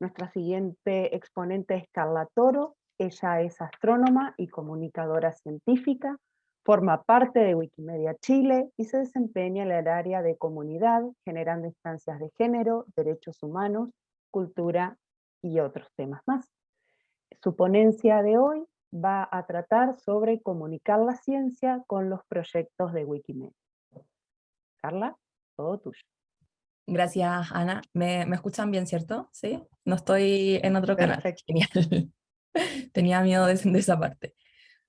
Nuestra siguiente exponente es Carla Toro, ella es astrónoma y comunicadora científica, forma parte de Wikimedia Chile y se desempeña en el área de comunidad, generando instancias de género, derechos humanos, cultura y otros temas más. Su ponencia de hoy va a tratar sobre comunicar la ciencia con los proyectos de Wikimedia. Carla, todo tuyo. Gracias, Ana. ¿Me, escuchan bien, cierto? ¿Sí? No estoy en otro canal. Genial. Tenía miedo de, esa parte.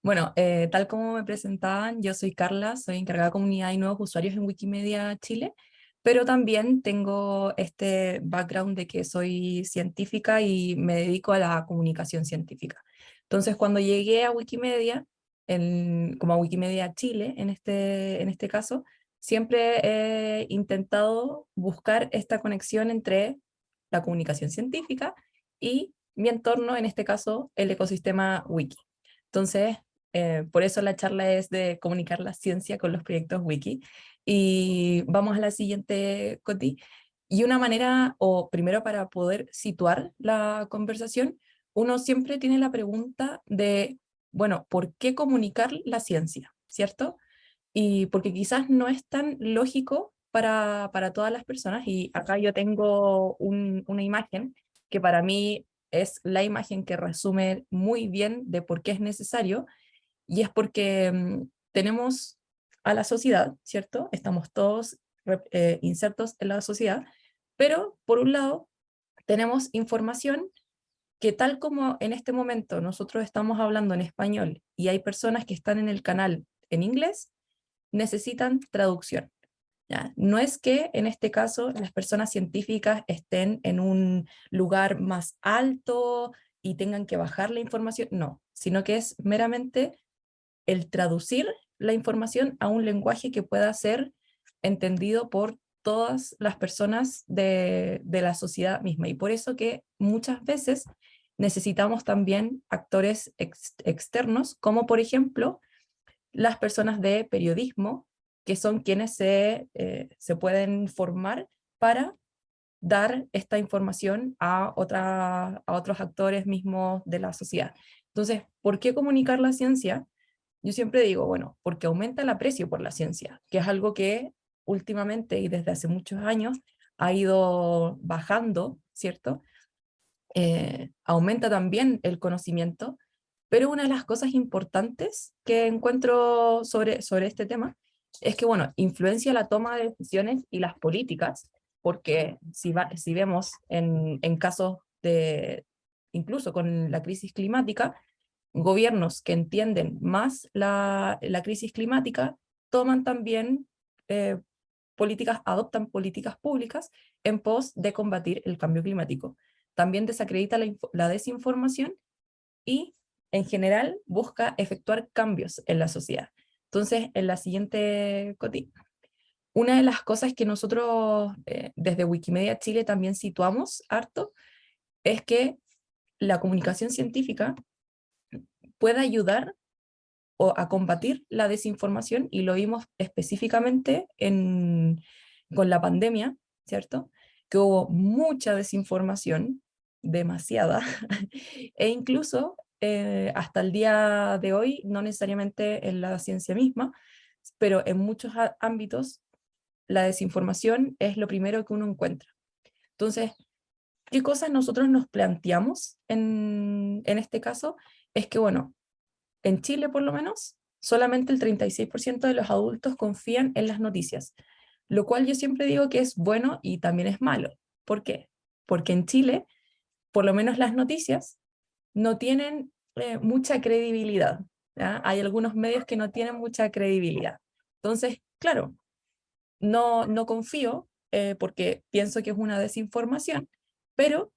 Bueno, eh, tal como me presentaban, yo soy Carla, soy encargada de comunidad y nuevos usuarios en Wikimedia Chile, pero también tengo este background de que soy científica y me dedico a la comunicación científica. Entonces, cuando llegué a Wikimedia, como a Wikimedia Chile, en este, en este caso, siempre he intentado buscar esta conexión entre la comunicación científica y mi entorno, en este caso, el ecosistema wiki. Entonces, eh, por eso la charla es de comunicar la ciencia con los proyectos wiki. Y vamos a la siguiente, Coti. Y una manera, o primero para poder situar la conversación, uno siempre tiene la pregunta de, bueno, ¿por qué comunicar la ciencia? ¿Cierto? Y porque quizás no es tan lógico para, para todas las personas, y acá yo tengo una imagen que para mí es la imagen que resume muy bien de por qué es necesario, y es porque mm, tenemos a la sociedad, ¿cierto? Estamos todos eh, insertos en la sociedad, pero por un lado tenemos información que tal como en este momento nosotros estamos hablando en español y hay personas que están en el canal en inglés, necesitan traducción. ¿ya? No es que en este caso las personas científicas estén en un lugar más alto y tengan que bajar la información, no, sino que es meramente el traducir la información a un lenguaje que pueda ser entendido por todas las personas de, la sociedad misma. Y por eso que muchas veces necesitamos también actores externos, como por ejemplo las personas de periodismo, que son quienes se, eh, se pueden formar para dar esta información a, otra, a otros actores mismos de la sociedad. Entonces, ¿por qué comunicar la ciencia? Yo siempre digo, bueno, porque aumenta el aprecio por la ciencia, que es algo que últimamente y desde hace muchos años ha ido bajando, ¿cierto? Eh, aumenta también el conocimiento, pero una de las cosas importantes que encuentro sobre, sobre este tema es que, bueno, influencia la toma de decisiones y las políticas, porque si, si vemos en, en casos de, incluso con la crisis climática, gobiernos que entienden más la, la crisis climática toman también eh, políticas, adoptan políticas públicas en pos de combatir el cambio climático. También desacredita la, la desinformación y en general busca efectuar cambios en la sociedad. Entonces, en la siguiente coti, una de las cosas que nosotros eh, desde Wikimedia Chile también situamos harto, es que la comunicación científica puede ayudar o a combatir la desinformación, y lo vimos específicamente en, con la pandemia, ¿cierto? Que hubo mucha desinformación, demasiada, e incluso eh, hasta el día de hoy, no necesariamente en la ciencia misma, pero en muchos ámbitos la desinformación es lo primero que uno encuentra. Entonces, ¿qué cosas nosotros nos planteamos en, en este caso? Es que, bueno, en Chile por lo menos, solamente el 36% de los adultos confían en las noticias, lo cual yo siempre digo que es bueno y también es malo. ¿Por qué? Porque en Chile, por lo menos las noticias, no tienen eh, mucha credibilidad. Hay algunos medios que no tienen mucha credibilidad. Entonces, claro, no, no confío eh, porque pienso que es una desinformación, pero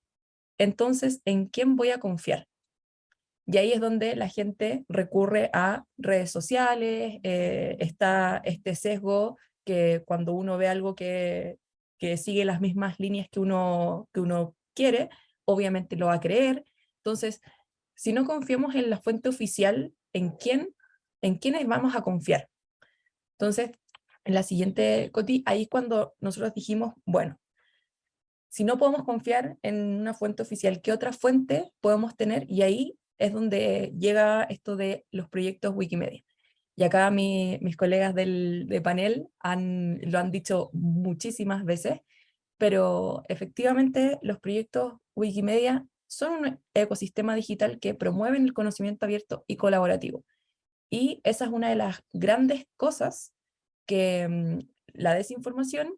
entonces, ¿en quién voy a confiar? Y ahí es donde la gente recurre a redes sociales, eh, está este sesgo que cuando uno ve algo que, que sigue las mismas líneas que uno, que uno quiere, obviamente lo va a creer. Entonces, si no confiamos en la fuente oficial, ¿en quién? ¿En quiénes vamos a confiar? Entonces, en la siguiente Coti, ahí cuando nosotros dijimos, bueno, si no podemos confiar en una fuente oficial, ¿qué otra fuente podemos tener? Y ahí es donde llega esto de los proyectos Wikimedia. Y acá mis colegas del de panel han, lo han dicho muchísimas veces, pero efectivamente los proyectos Wikimedia son un ecosistema digital que promueven el conocimiento abierto y colaborativo. Y esa es una de las grandes cosas que mm, la desinformación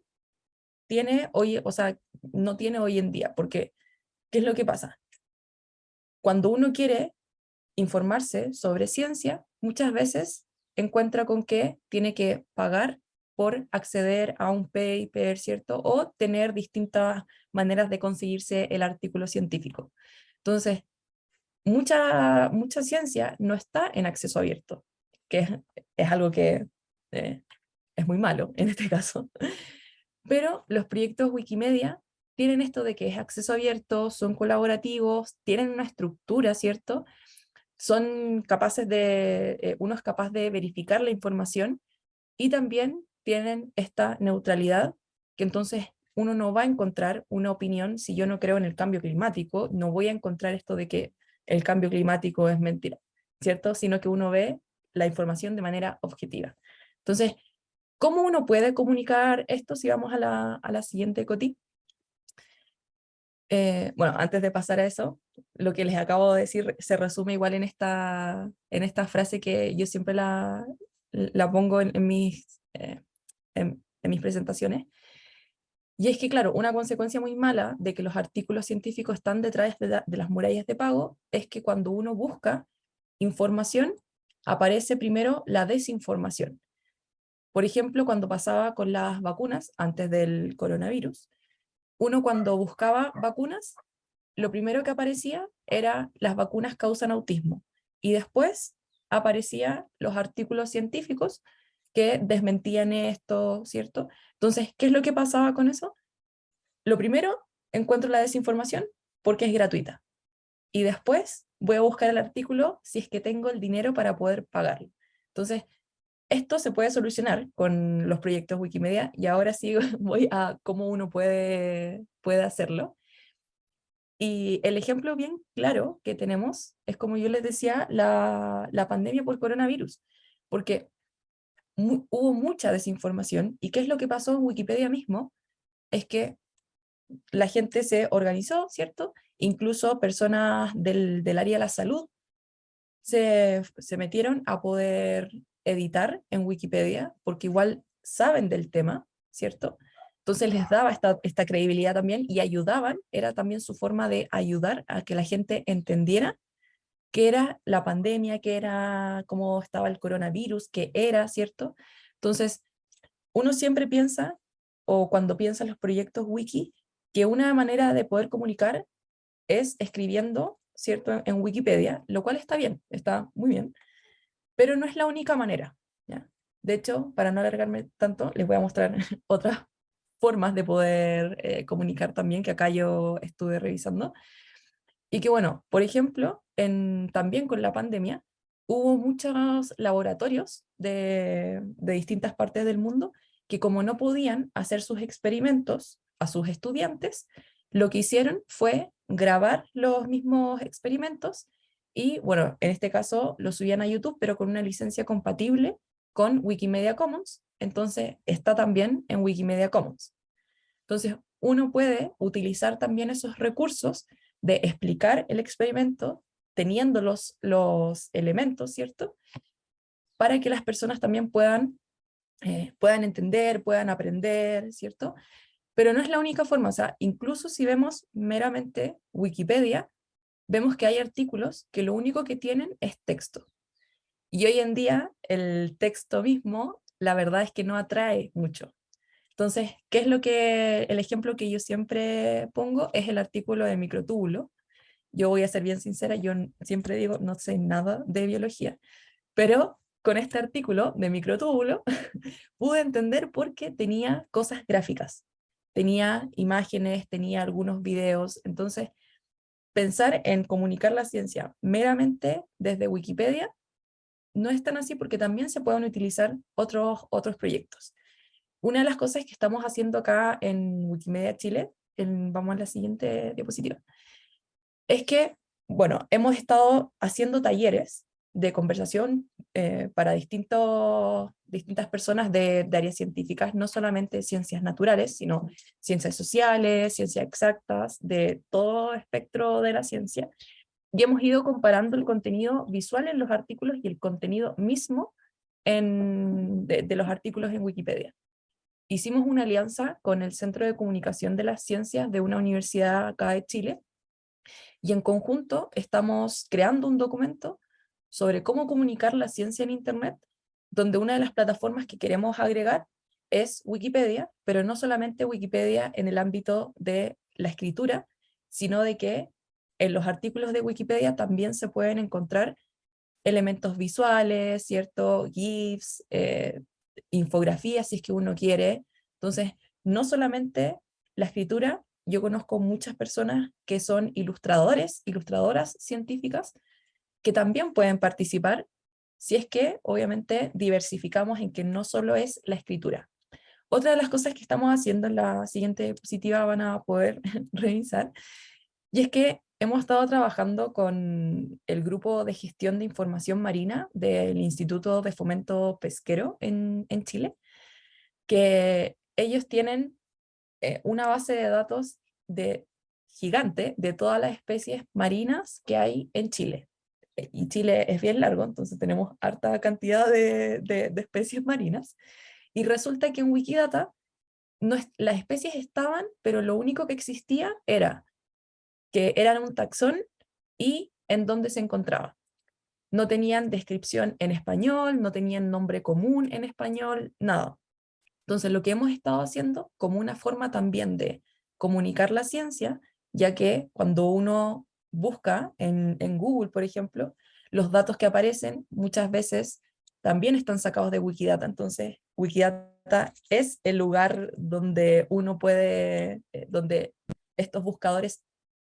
tiene hoy, o sea, no tiene hoy en día, porque ¿qué es lo que pasa? Cuando uno quiere informarse sobre ciencia, muchas veces encuentra con que tiene que pagar por acceder a un paper, ¿cierto? O tener distintas maneras de conseguirse el artículo científico. Entonces, mucha, mucha ciencia no está en acceso abierto, que es, algo que eh, es muy malo en este caso. Pero los proyectos Wikimedia tienen esto de que es acceso abierto, son colaborativos, tienen una estructura, ¿cierto? Son capaces de, eh, uno es capaz de verificar la información y también tienen esta neutralidad, que entonces uno no va a encontrar una opinión, si yo no creo en el cambio climático, no voy a encontrar esto de que el cambio climático es mentira, ¿cierto? Sino que uno ve la información de manera objetiva. Entonces, ¿Cómo uno puede comunicar esto si vamos a la, a la siguiente coti? Eh, bueno, antes de pasar a eso, lo que les acabo de decir se resume igual en esta, en esta frase que yo siempre la, la pongo en, mis, eh, en, mis presentaciones. Y es que, claro, una consecuencia muy mala de que los artículos científicos están detrás de, de las murallas de pago es que cuando uno busca información, aparece primero la desinformación. Por ejemplo, cuando pasaba con las vacunas, antes del coronavirus, uno cuando buscaba vacunas, lo primero que aparecía era las vacunas causan autismo, y después aparecían los artículos científicos que desmentían esto, ¿cierto? Entonces, ¿qué es lo que pasaba con eso? Lo primero, encuentro la desinformación porque es gratuita. Y después voy a buscar el artículo si es que tengo el dinero para poder pagarlo. Entonces, esto se puede solucionar con los proyectos Wikimedia y ahora sí voy a cómo uno puede, puede hacerlo. Y el ejemplo bien claro que tenemos es, como yo les decía, la, la pandemia por coronavirus, porque hubo mucha desinformación, y qué es lo que pasó en Wikipedia mismo, es que la gente se organizó, ¿cierto? Incluso personas del, del área de la salud se, se metieron a poder editar en Wikipedia, porque igual saben del tema, ¿cierto? Entonces les daba esta, esta credibilidad también y ayudaban, era también su forma de ayudar a que la gente entendiera qué era la pandemia, qué era, cómo estaba el coronavirus, qué era, ¿cierto? Entonces, uno siempre piensa, o cuando piensa en los proyectos wiki, que una manera de poder comunicar es escribiendo, ¿cierto?, en Wikipedia, lo cual está bien, está muy bien, pero no es la única manera. ¿ya? De hecho, para no alargarme tanto, les voy a mostrar otras formas de poder eh, comunicar también, que acá yo estuve revisando. Y que bueno, por ejemplo, en, también con la pandemia, hubo muchos laboratorios de, de distintas partes del mundo que como no podían hacer sus experimentos a sus estudiantes, lo que hicieron fue grabar los mismos experimentos y bueno, en este caso lo subían a YouTube, pero con una licencia compatible con Wikimedia Commons, entonces está también en Wikimedia Commons. Entonces uno puede utilizar también esos recursos de explicar el experimento teniendo los, los elementos, ¿cierto? Para que las personas también puedan, eh, puedan entender, puedan aprender, ¿cierto? Pero no es la única forma, o sea, incluso si vemos meramente Wikipedia, vemos que hay artículos que lo único que tienen es texto. Y hoy en día el texto mismo, la verdad es que no atrae mucho. Entonces, ¿qué es lo que, el ejemplo que yo siempre pongo es el artículo de microtúbulo. Yo voy a ser bien sincera, yo siempre digo, no sé nada de biología, pero con este artículo de microtúbulo pude entender por qué tenía cosas gráficas. Tenía imágenes, tenía algunos videos, entonces pensar en comunicar la ciencia meramente desde Wikipedia no es tan así porque también se pueden utilizar otros, otros proyectos. Una de las cosas que estamos haciendo acá en Wikimedia Chile vamos a la siguiente diapositiva, es que, bueno, hemos estado haciendo talleres de conversación eh, para distintos, distintas personas de, de, áreas científicas, no solamente ciencias naturales, sino ciencias sociales, ciencias exactas, de todo espectro de la ciencia, y hemos ido comparando el contenido visual en los artículos y el contenido mismo en, de, de los artículos en Wikipedia. Hicimos una alianza con el Centro de Comunicación de las Ciencias de una universidad acá de Chile, y en conjunto estamos creando un documento sobre cómo comunicar la ciencia en Internet, donde una de las plataformas que queremos agregar es Wikipedia, pero no solamente Wikipedia en el ámbito de la escritura, sino de que en los artículos de Wikipedia también se pueden encontrar elementos visuales, ¿cierto? GIFs, eh, infografías si es que uno quiere. Entonces, no solamente la escritura, yo conozco muchas personas que son ilustradores, ilustradoras científicas, que también pueden participar si es que obviamente diversificamos en que no solo es la escritura. Otra de las cosas que estamos haciendo en la siguiente diapositiva van a poder revisar, y es que hemos estado trabajando con el grupo de gestión de información marina del Instituto de Fomento Pesquero en, Chile, que ellos tienen eh, una base de datos de gigante de todas las especies marinas que hay en Chile. Y Chile es bien largo, entonces tenemos harta cantidad de, de, especies marinas, y resulta que en Wikidata no las especies estaban, pero lo único que existía era que eran un taxón y en dónde se encontraba. No tenían descripción en español, no tenían nombre común en español, nada. Entonces lo que hemos estado haciendo como una forma también de comunicar la ciencia, ya que cuando uno busca en, en Google, por ejemplo, los datos que aparecen muchas veces también están sacados de Wikidata. Entonces, Wikidata es el lugar donde uno puede, eh, donde estos buscadores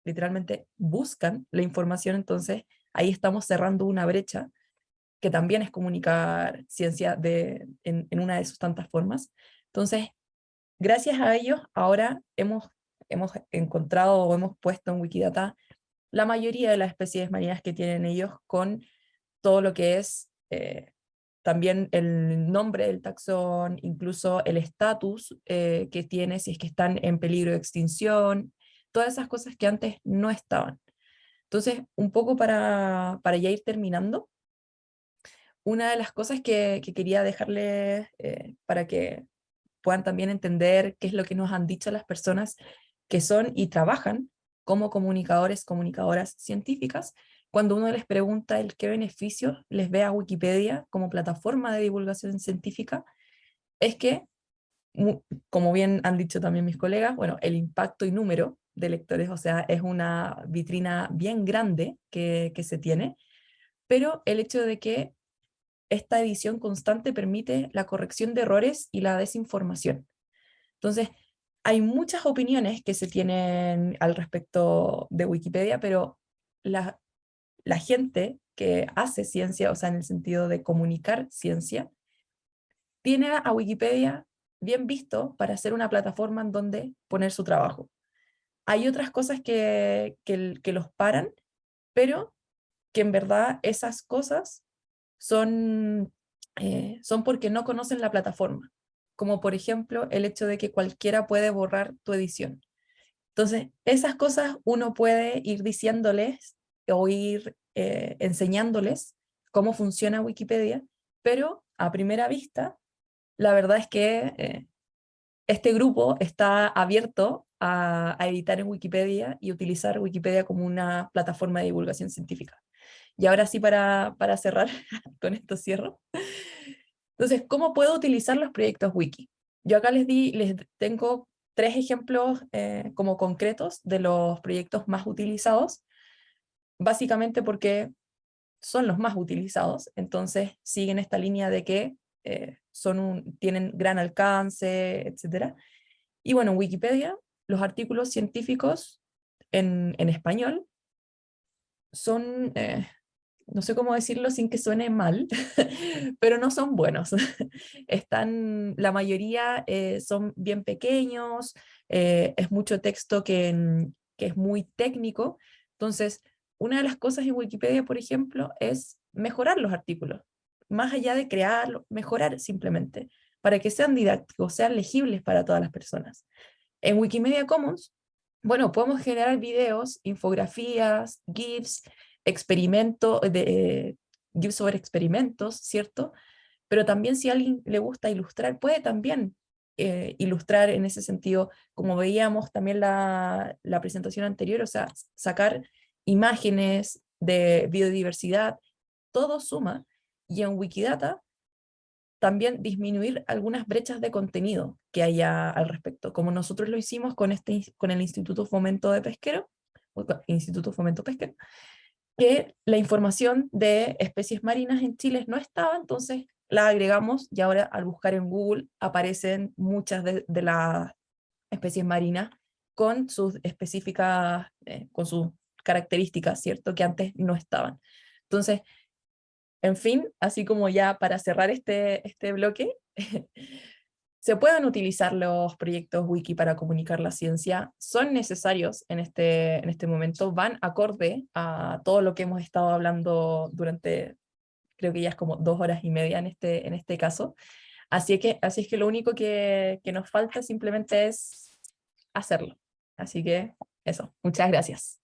literalmente buscan la información, entonces ahí estamos cerrando una brecha que también es comunicar ciencia de, en, una de sus tantas formas. Entonces, gracias a ellos, ahora hemos, hemos encontrado o hemos puesto en Wikidata la mayoría de las especies marinas que tienen ellos con todo lo que es eh, también el nombre del taxón, incluso el estatus eh, que tiene, si es que están en peligro de extinción, todas esas cosas que antes no estaban. Entonces, un poco para, para ya ir terminando, una de las cosas que, quería dejarles eh, para que puedan también entender qué es lo que nos han dicho las personas que son y trabajan como comunicadores, comunicadoras científicas, cuando uno les pregunta el qué beneficios les ve a Wikipedia como plataforma de divulgación científica, es que, como bien han dicho también mis colegas, bueno, el impacto y número de lectores, o sea, es una vitrina bien grande que, que se tiene, pero el hecho de que esta edición constante permite la corrección de errores y la desinformación. Entonces, hay muchas opiniones que se tienen al respecto de Wikipedia, pero la, la gente que hace ciencia, o sea, en el sentido de comunicar ciencia, tiene a Wikipedia bien visto para ser una plataforma en donde poner su trabajo. Hay otras cosas que, que, los paran, pero que en verdad esas cosas son, eh, son porque no conocen la plataforma como por ejemplo el hecho de que cualquiera puede borrar tu edición. Entonces, esas cosas uno puede ir diciéndoles o ir eh, enseñándoles cómo funciona Wikipedia, pero a primera vista, la verdad es que eh, este grupo está abierto a, editar en Wikipedia y utilizar Wikipedia como una plataforma de divulgación científica. Y ahora sí, para, para cerrar, con esto cierro, entonces, ¿cómo puedo utilizar los proyectos wiki? Yo acá les, di, les tengo tres ejemplos eh, como concretos de los proyectos más utilizados, básicamente porque son los más utilizados, entonces siguen esta línea de que eh, son un, tienen gran alcance, etc. Y bueno, en Wikipedia, los artículos científicos en, español son, eh, no sé cómo decirlo sin que suene mal, pero no son buenos. Están, la mayoría eh, son bien pequeños, eh, es mucho texto que, que es muy técnico, entonces una de las cosas en Wikipedia, por ejemplo, es mejorar los artículos, más allá de crearlos, mejorar simplemente, para que sean didácticos, sean legibles para todas las personas. En Wikimedia Commons, bueno, podemos generar videos, infografías, GIFs, experimentos, de, GIFs sobre experimentos, ¿cierto? Pero también si a alguien le gusta ilustrar, puede también eh, ilustrar en ese sentido, como veíamos también la, la presentación anterior, o sea, sacar imágenes de biodiversidad, todo suma, y en Wikidata también disminuir algunas brechas de contenido que haya al respecto, como nosotros lo hicimos con, este, con el Instituto Fomento de Pesquero, Instituto Fomento Pesquero, que la información de especies marinas en Chile no estaba, entonces la agregamos y ahora al buscar en Google aparecen muchas de, las especies marinas con sus específicas, eh, con sus características, ¿cierto? Que antes no estaban. Entonces, en fin, así como ya para cerrar este, este bloque, se pueden utilizar los proyectos wiki para comunicar la ciencia, son necesarios en este, en este momento, van acorde a todo lo que hemos estado hablando durante, creo que ya es como dos horas y media en este, en este caso, así, que, así es que lo único que, que nos falta simplemente es hacerlo. Así que eso, muchas gracias.